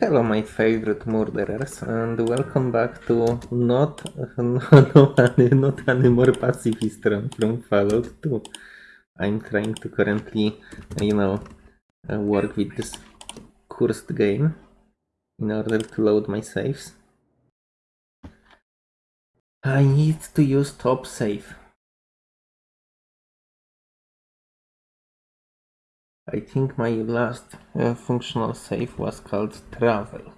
Hello, my favorite murderers, and welcome back to not not any, not any more pacifist run from Fallout 2. I'm trying to currently, you know, uh, work with this cursed game in order to load my saves. I need to use top save. I think my last uh, functional save was called travel.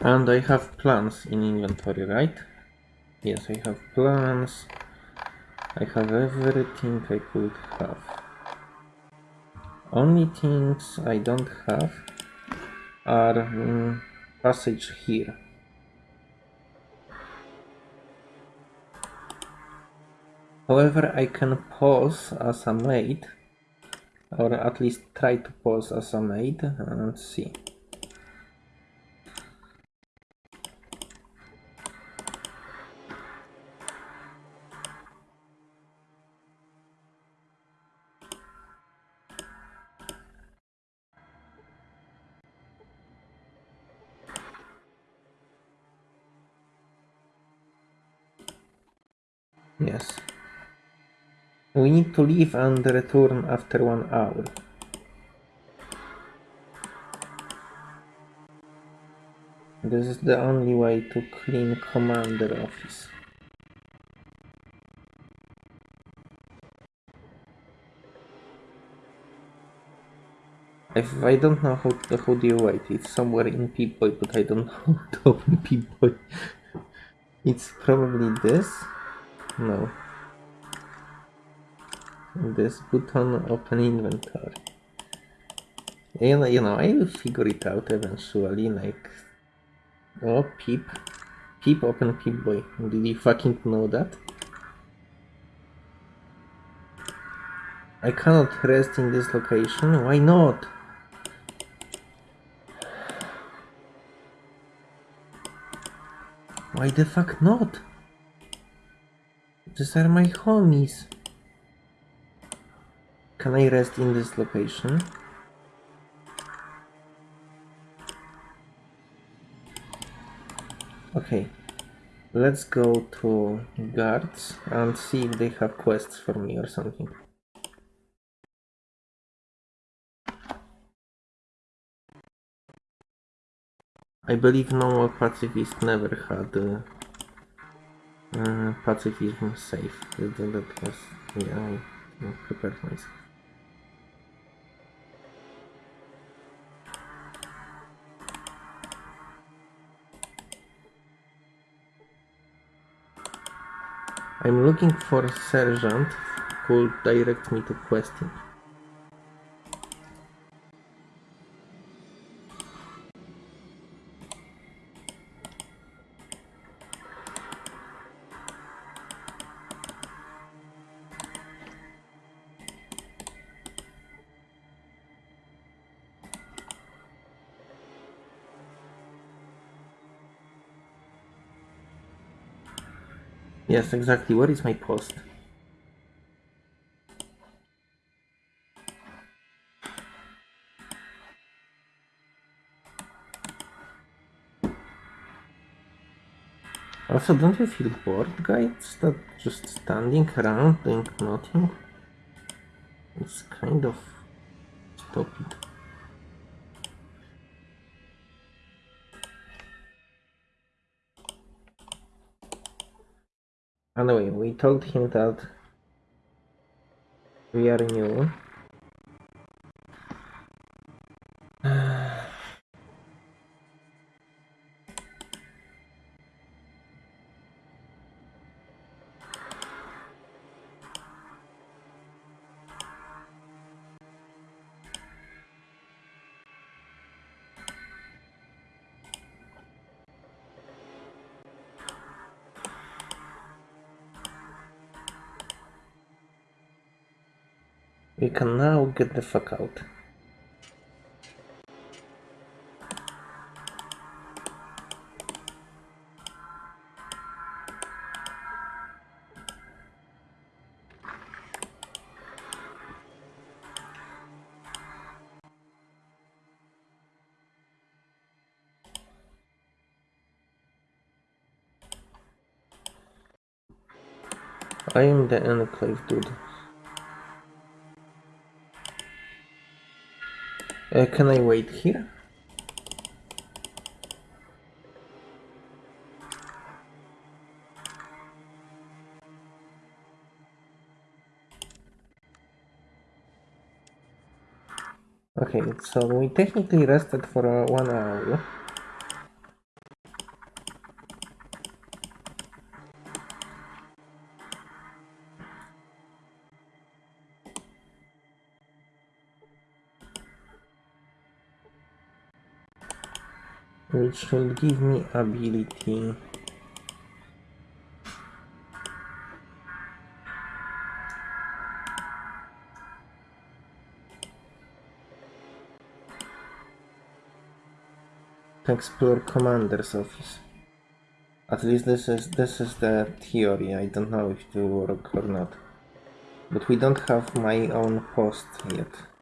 And I have plans in inventory, right? Yes, I have plans. I have everything I could have. Only things I don't have are um, passage here. However, I can pause as a maid, or at least try to pause as a maid and see. We need to leave and return after one hour. This is the only way to clean commander office. If I don't know how, how do you wait, it's somewhere in Pip-Boy, but I don't know how to open Pip-Boy. It's probably this. No. This button open inventory. Know, you know, I will figure it out eventually, like... Oh, Peep. Peep open peep boy. Did you fucking know that? I cannot rest in this location. Why not? Why the fuck not? These are my homies. Can I rest in this location? Okay, let's go to guards and see if they have quests for me or something. I believe normal pacifist never had uh, uh, pacifism safe. That was, yeah, I prepared myself. I'm looking for a sergeant who will direct me to questing. Yes, exactly. Where is my post? Also, don't you feel bored, guys? That just standing around doing nothing? It's kind of stupid. Anyway, we told him that we are new. Can now get the fuck out. I am the enclave dude. Uh, can I wait here? Okay, so we technically rested for uh, one hour. Will give me ability. Explore commander's office. At least this is this is the theory. I don't know if it will work or not. But we don't have my own post yet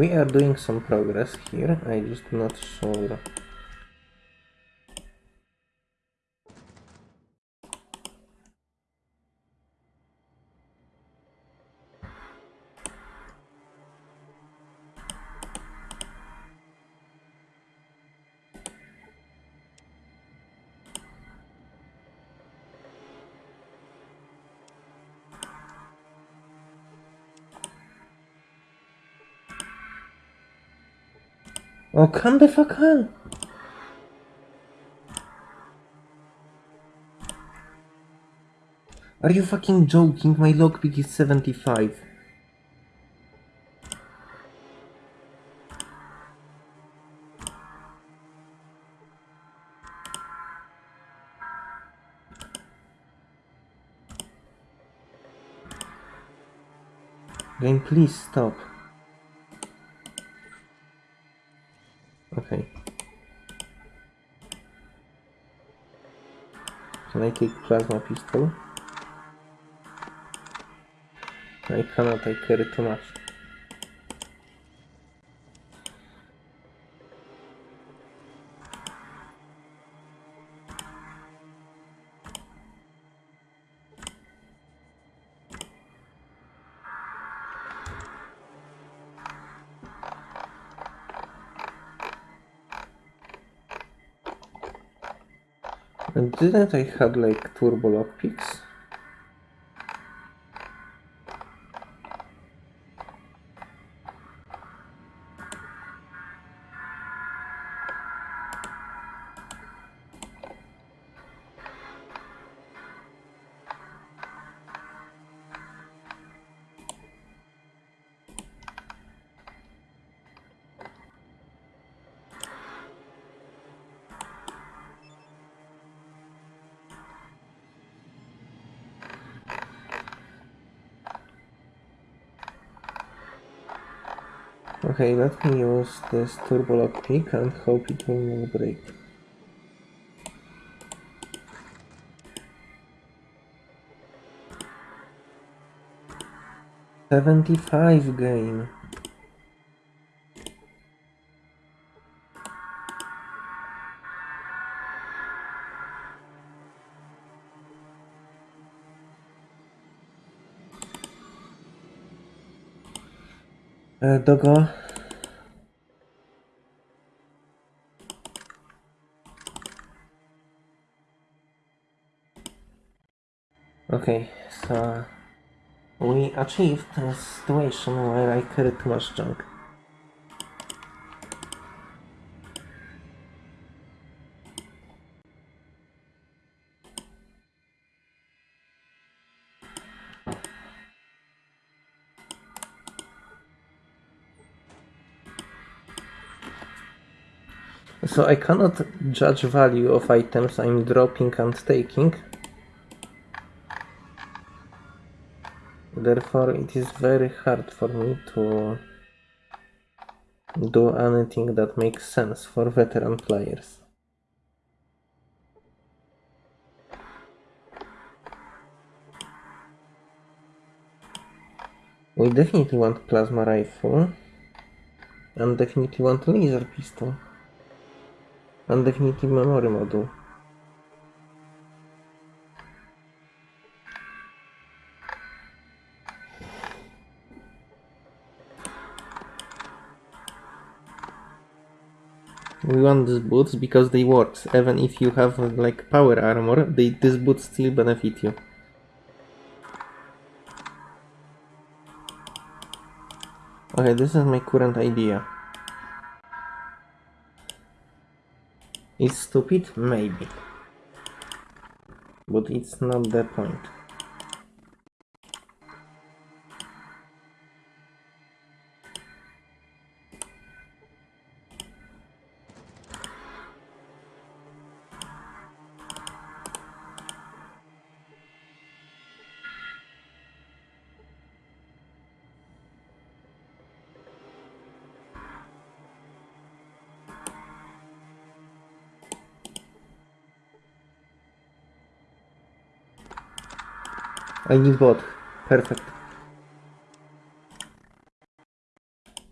We are doing some progress here, I just not sure. Oh, come the fuck on! Are you fucking joking? My lockpick is 75. Game, please stop. Can I take plasma pistol? I cannot, I carry too And didn't I have like turbo lockpicks? Okay, let me use this turbo lockpick and hope it will not break. Seventy-five gain. Uh, Dogo. Okay, so we achieved a situation where I carry too much junk. So I cannot judge value of items I'm dropping and taking. Therefore it is very hard for me to do anything that makes sense for veteran players. We definitely want plasma rifle and definitely want laser pistol and definitely memory module. We want these boots because they work. Even if you have like power armor, they, these boots still benefit you. Okay, this is my current idea. It's stupid? Maybe. But it's not the point. I need both. Perfect.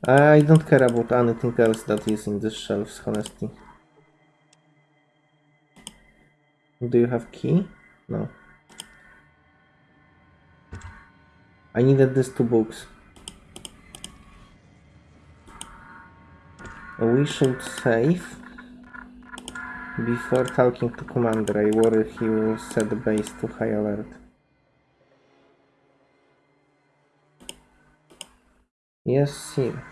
I don't care about anything else that is in these shelves, honestly. Do you have key? No. I needed these two books. We should save before talking to commander. I worry he will set the base to high alert. Yes, sir.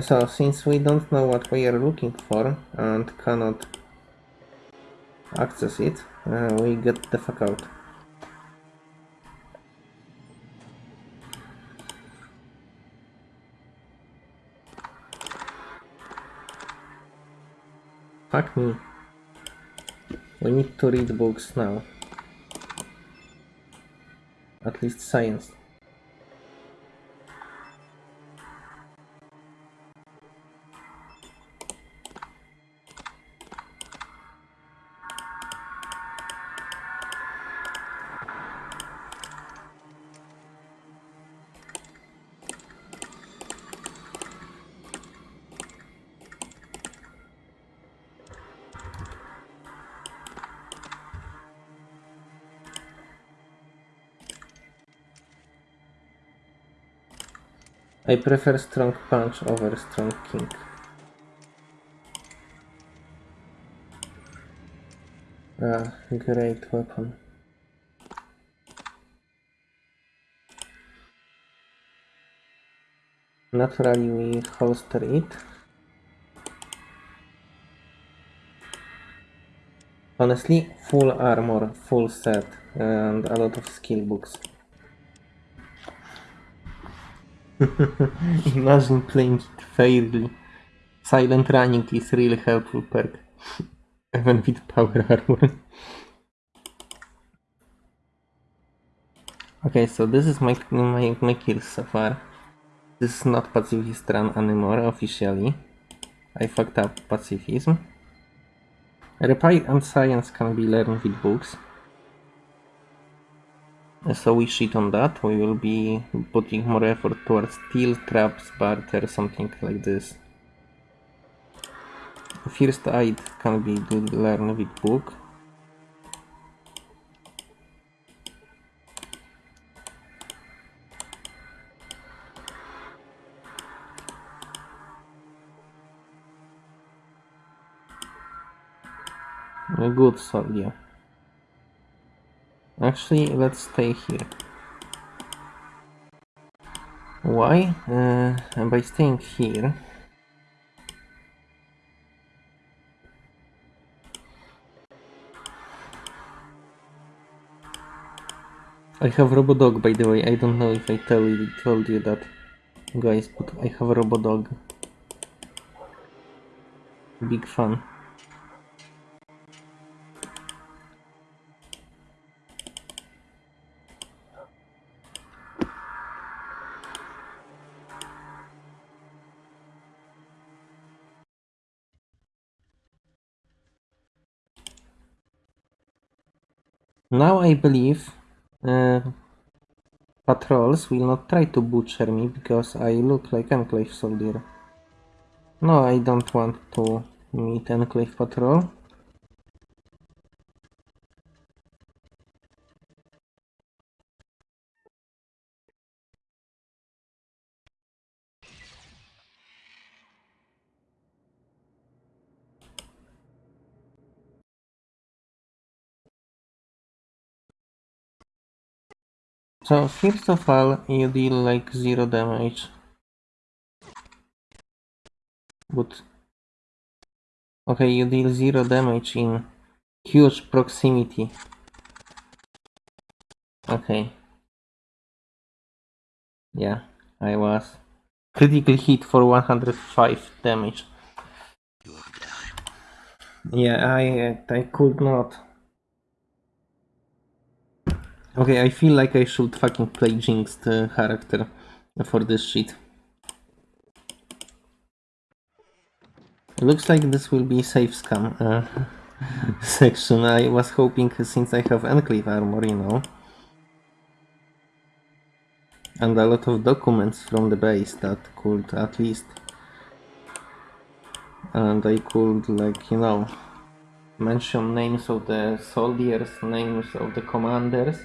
So, since we don't know what we are looking for and cannot access it, uh, we get the fuck out. Fuck me. We need to read books now. At least science. I prefer strong punch over strong king. Ah, great weapon. Naturally we holster it. Honestly, full armor, full set, and a lot of skill books. Imagine playing it fairly. Silent running is really helpful perk. Even with power armor. okay, so this is my, my, my kills so far. This is not pacifist run anymore officially. I fucked up pacifism. Repair and science can be learned with books. So we shit on that. We will be putting more effort towards steel traps, barter, something like this. First aid can be good learned with book. Good soldier. Actually, let's stay here. Why? Uh, by staying here, I have a Robodog by the way, I don't know if I tell you, told you that guys, but I have a Robodog. Big fan. Now I believe uh, patrols will not try to butcher me because I look like an Enclave soldier. No, I don't want to meet Enclave patrol. So first of all, you deal like zero damage. But okay, you deal zero damage in huge proximity. Okay. Yeah, I was critical hit for 105 damage. Yeah, I I could not. Okay, I feel like I should fucking play Jinxed uh, character for this shit. Looks like this will be save scum uh, section. I was hoping since I have Enclave armor, you know. And a lot of documents from the base that could at least... And I could like, you know, mention names of the soldiers, names of the commanders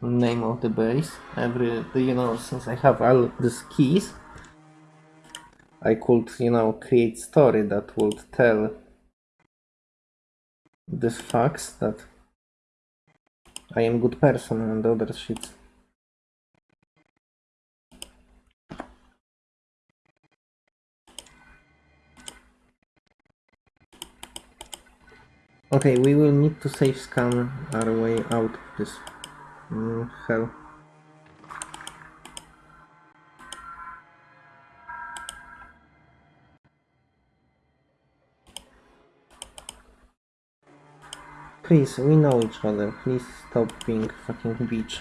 name of the base. Every you know since I have all these keys I could you know create story that would tell this facts that I am good person and other shit. Okay, we will need to save scum our way out of this Mm. Please, we know each other. Please stop being fucking bitch.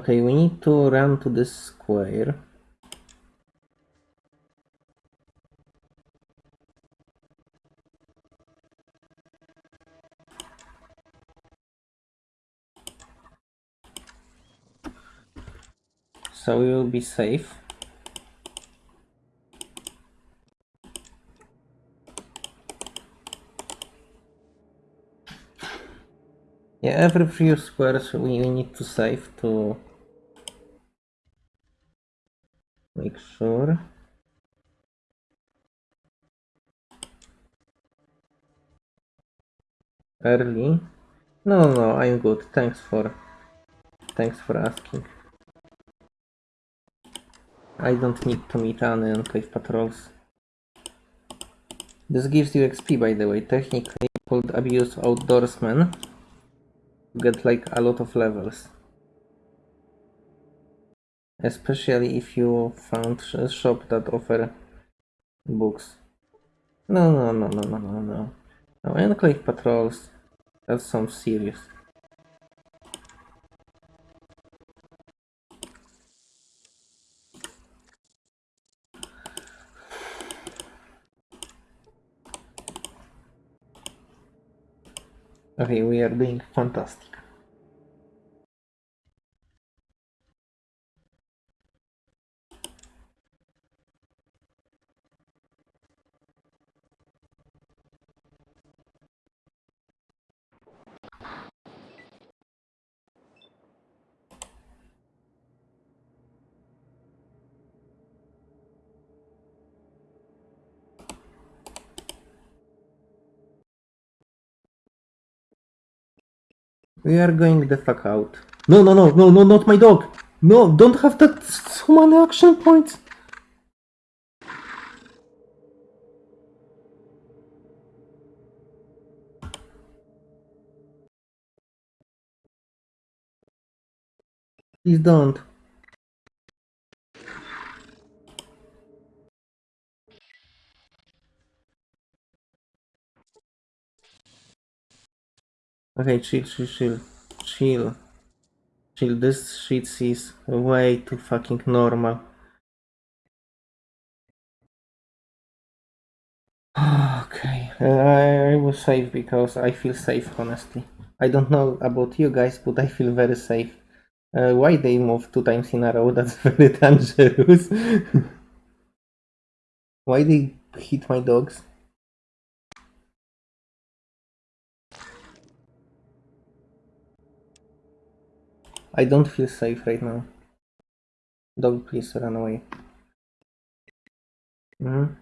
Okay, we need to run to this square. So we will be safe. Yeah, every few squares we, need to save to sure. Early? No, no, I'm good. Thanks for thanks for asking. I don't need to meet any enclave patrols. This gives you XP by the way, technically called Abuse Outdoorsman. get like a lot of levels. Especially if you found a shop that offer books. No, no, no, no, no, no, no. No, Enclave patrols. That sounds serious. Okay, we are doing fantastic. We are going the fuck out. No, no, no, no, no, not my dog. No, don't have that so many action points. Please don't. Okay, chill, chill, chill. Chill. Chill, this shit is way too fucking normal. Okay, uh, I, was safe because I feel safe, honestly. I don't know about you guys, but I feel very safe. Uh, why they move two times in a row? That's very dangerous. why they hit my dogs? I don't feel safe right now. Dog, please run away. Mhm.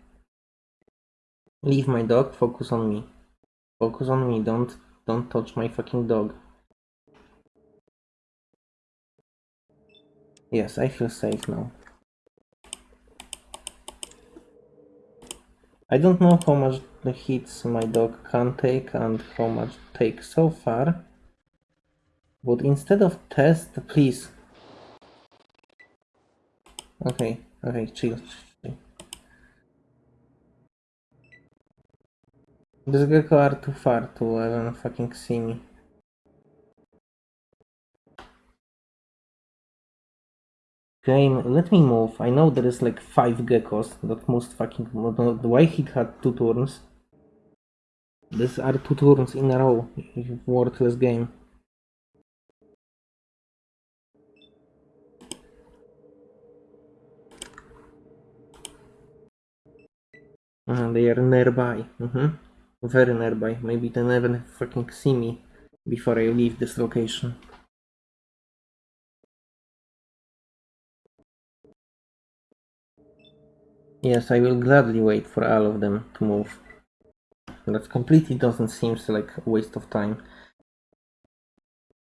Leave my dog, focus on me. Focus on me, don't don't touch my fucking dog. Yes, I feel safe now. I don't know how much the hits my dog can take and how much take so far. But instead of test, please. Okay, okay, chill. This gecko are too far to even fucking see me. Game, let me move. I know there is like five geckos that most fucking. Why he had two turns? These are two turns in a row. Worthless game. Uh, they are nearby. hmm Very nearby. Maybe they never fucking see me before I leave this location. Yes, I will gladly wait for all of them to move. That completely doesn't seem like a waste of time.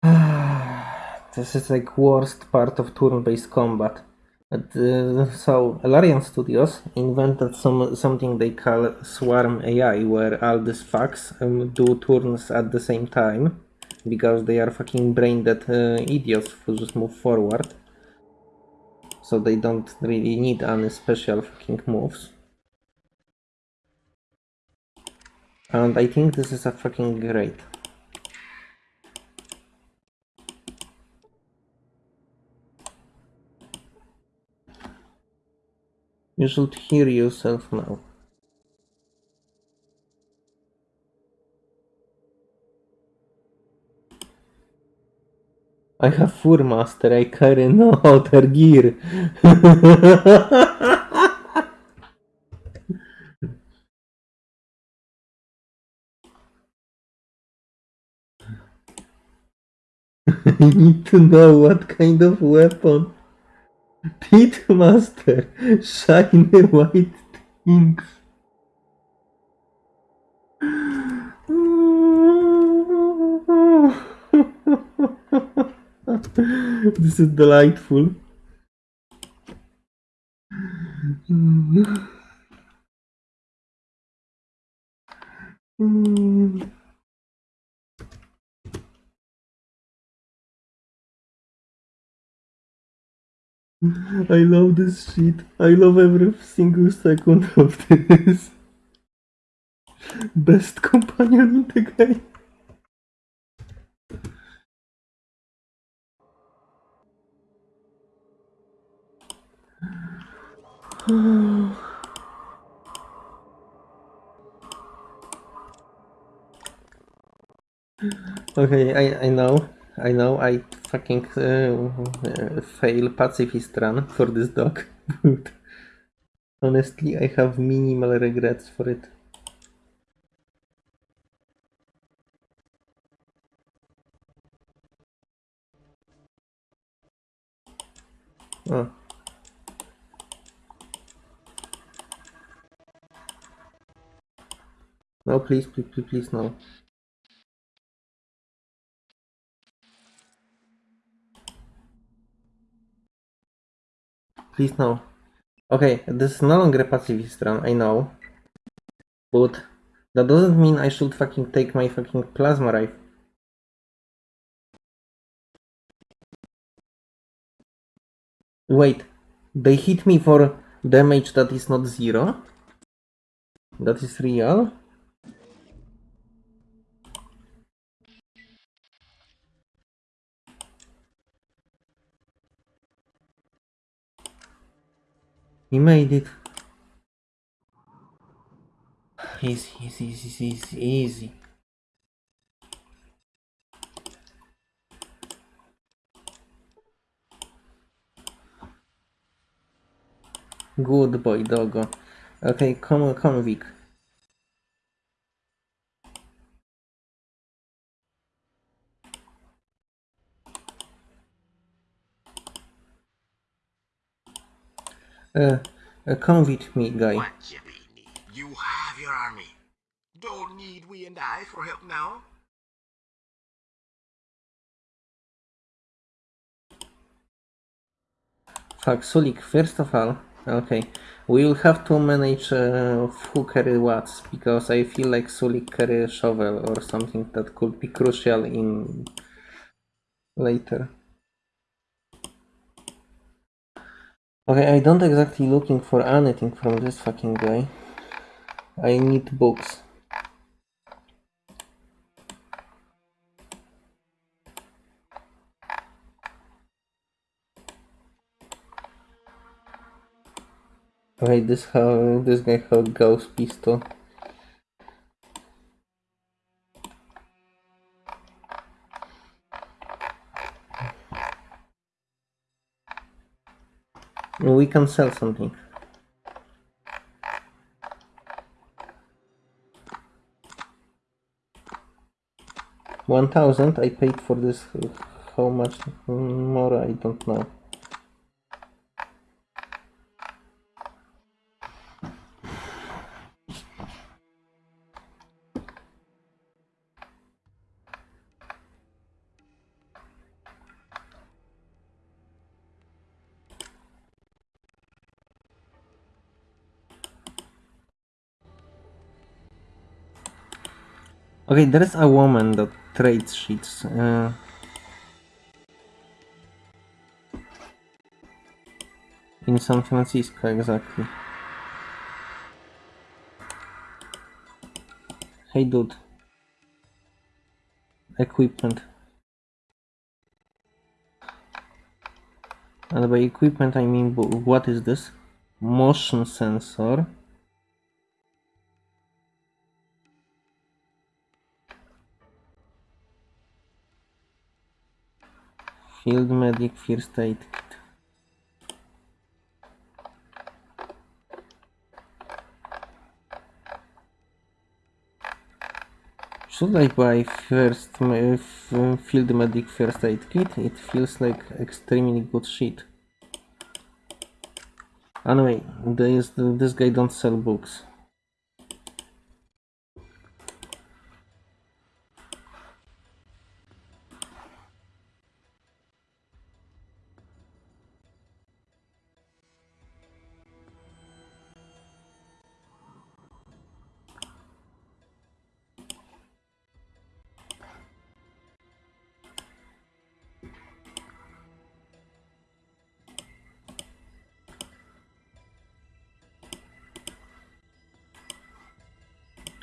this is like worst part of turn-based combat. So Larian Studios invented some something they call Swarm AI, where all these fucks um, do turns at the same time because they are fucking brain dead uh, idiots who just move forward. So they don't really need any special fucking moves. And I think this is a fucking great. You should hear yourself now. I have Fur Master, I carry no other gear. I need to know what kind of weapon. Pit Master, shiny white things. this is delightful. I love this shit. I love every single second of this. Best companion in the game. Okay, I, I know, I know, I fucking uh, uh, fail pacifist run for this dog, but honestly, I have minimal regrets for it. Oh. No, please, please, please, please, no. Please, no. Okay, this is no longer a pacifist run, I know. But that doesn't mean I should fucking take my fucking plasma rifle. Wait, they hit me for damage that is not zero? That is real? He made it. Easy, easy, easy, easy, easy. Good boy, doggo. Okay, come, on, come, on, Vic. Uh, uh, come with me, guy. What need? You have your army. Don't need we and I for help now? Fuck, Sulik, first of all, okay, we will have to manage uh, who carry what, because I feel like Sulik carry a shovel or something that could be crucial in later. Okay, I don't exactly looking for anything from this fucking guy. I need books. Okay, this how this guy have ghost pistol. We can sell something. One thousand. I paid for this. How much more? I don't know. Okay, there is a woman that trades sheets. Uh, in San Francisco, exactly. Hey, dude. Equipment. And by equipment, I mean, what is this? Motion sensor. Field Medic First Aid Kit. Should I buy first Field Medic First Aid Kit? It feels like extremely good shit. Anyway, this, this guy don't sell books.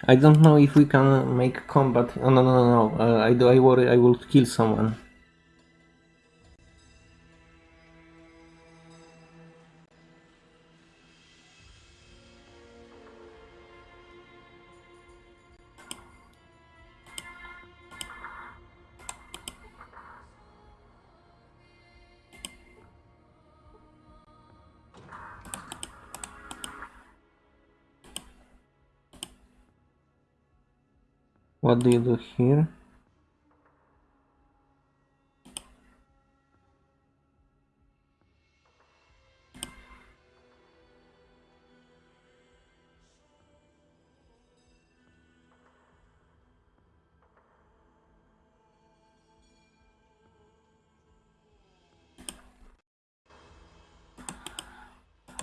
I don't know if we can make combat. Oh, no, no, no, no. Uh, I do. I worry. I will kill someone. What do you do here?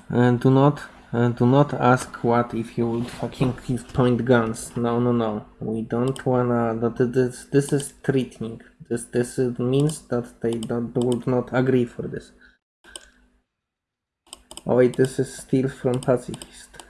And do not uh, do not ask what if you would fucking point guns. No, no, no. We don't wanna. This this is threatening. This this means that they don't would not agree for this. Oh wait, this is still from pacifist.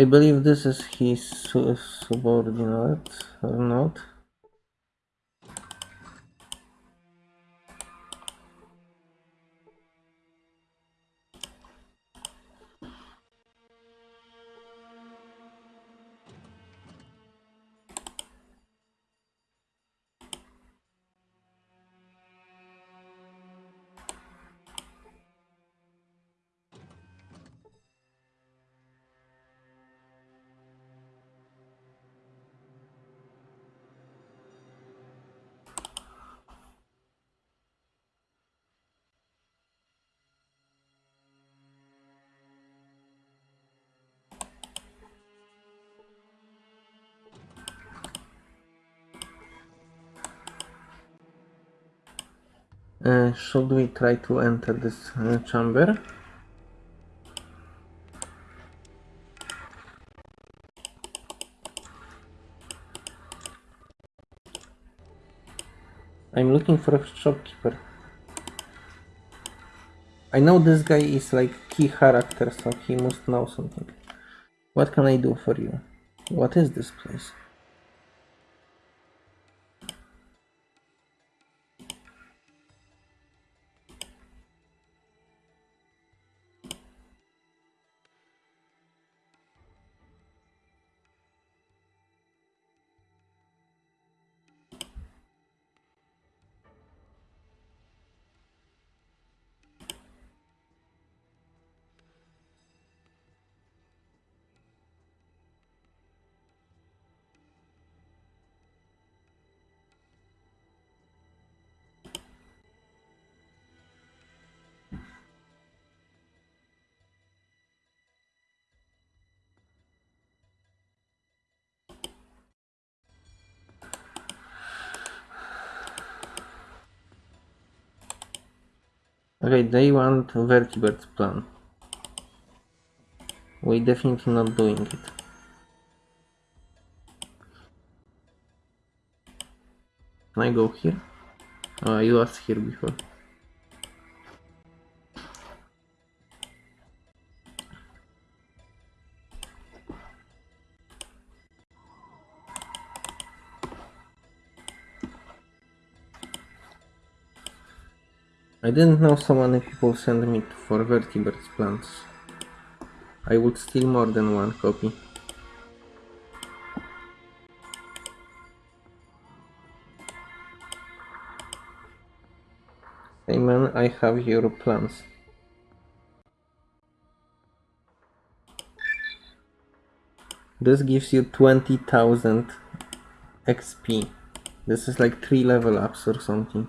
I believe this is his subordinate or not. Uh, should we try to enter this uh, chamber? I'm looking for a shopkeeper. I know this guy is like key character, so he must know something. What can I do for you? What is this place? Okay, they want Vertibird plan. We definitely not doing it. Can I go here? Oh, I was here before. I didn't know so many people send me for Vertibird's plants. I would steal more than one copy. Hey man, I have your plans. This gives you 20,000 XP. This is like 3 level ups or something.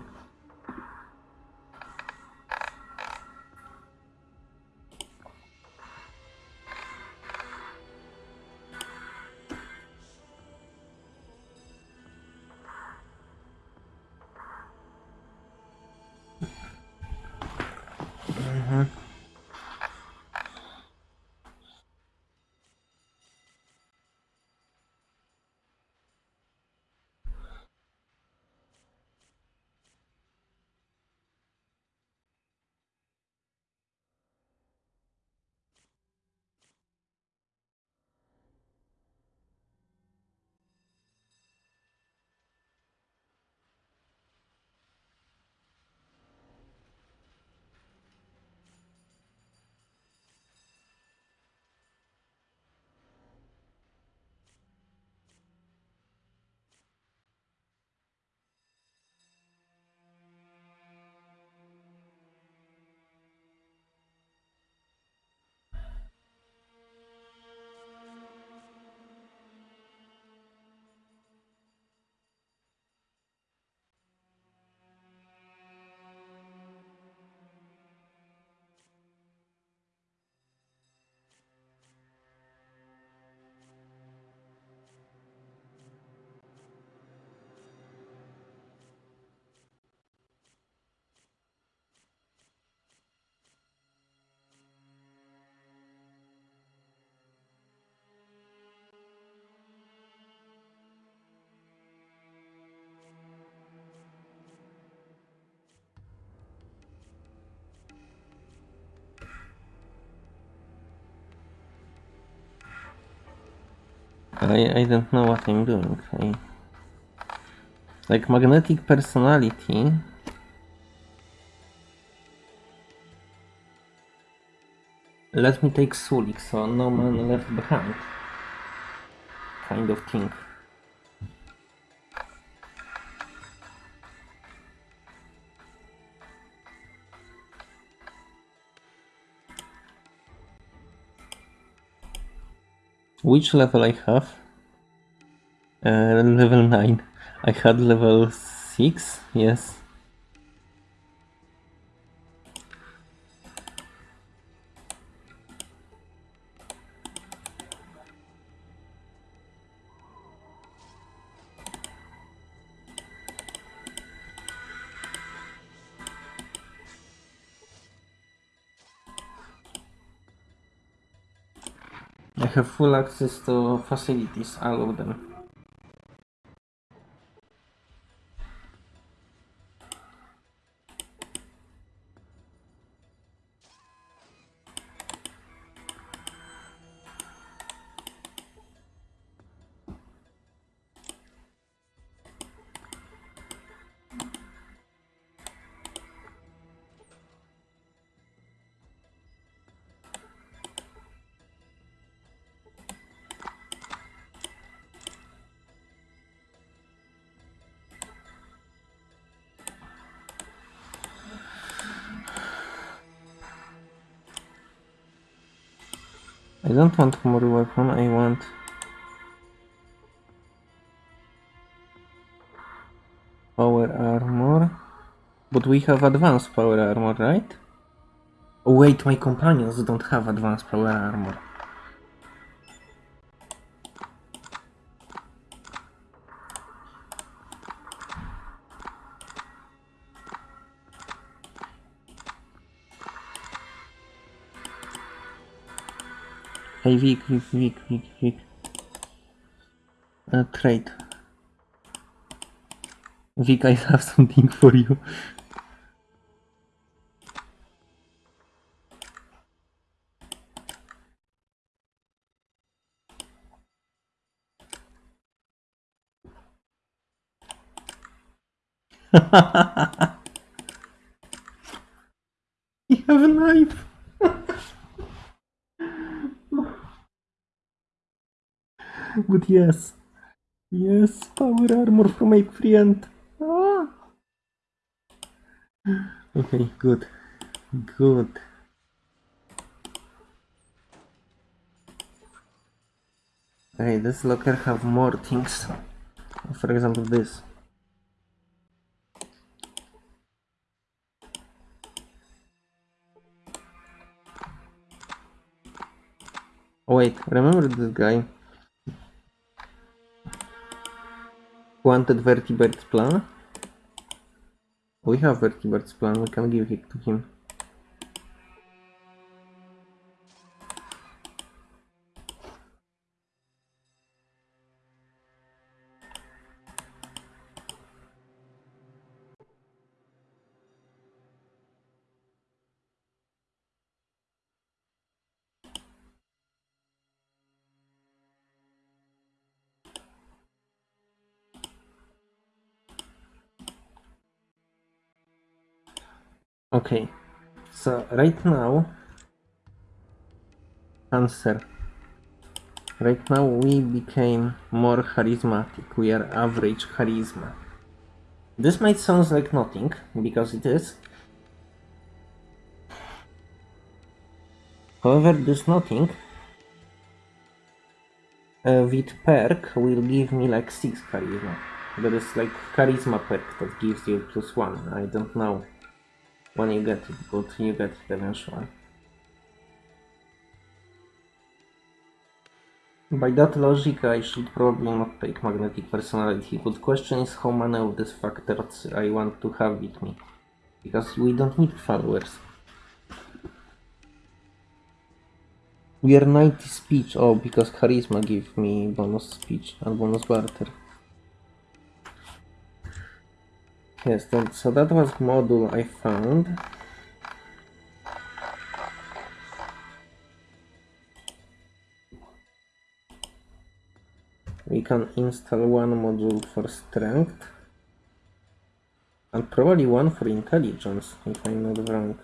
I, I don't know what I'm doing. I, like magnetic personality. Let me take Sulik, so no man left behind. Kind of thing. Which level I have? Uh, level 9. I had level 6, yes. Have full access to facilities, all of them. Don't want more weapon, I want... Power armor. But we have advanced power armor, right? Oh wait, my companions don't have advanced power armor. Hey Vic, Vic, Vic, Vic, Vic. Uh, trade. Vic, I have something for you. you have a knife. But yes. Yes, power armor from my friend. Ah. Okay, good. Good. Okay, this locker have more things. For example, this. Oh, wait, remember this guy? Wanted Vertibird's plan? We have Vertibird's plan, we can give it to him. Okay, so right now, answer. Right now we became more charismatic. We are average charisma. This might sound like nothing, because it is. However, this nothing uh, with perk will give me like 6 charisma. There is like charisma perk that gives you plus 1. I don't know when you get it, but you get it eventually. By that logic, I should probably not take magnetic personality, but question is how many of these factors I want to have with me. Because we don't need followers. We are 90 speech, oh, because charisma give me bonus speech and bonus barter. Yes, that, so that was module I found. We can install one module for strength. And probably one for intelligence, if I'm not wrong.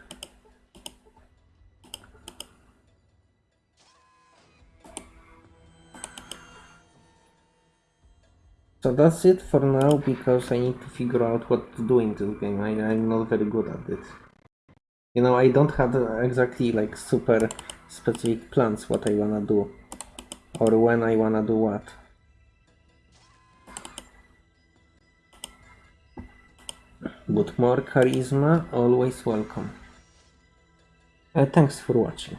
So that's it for now because I need to figure out what to do in this game. I, I'm not very good at it. You know, I don't have exactly like super specific plans what I wanna do or when I wanna do what. But more charisma, always welcome. Uh, thanks for watching.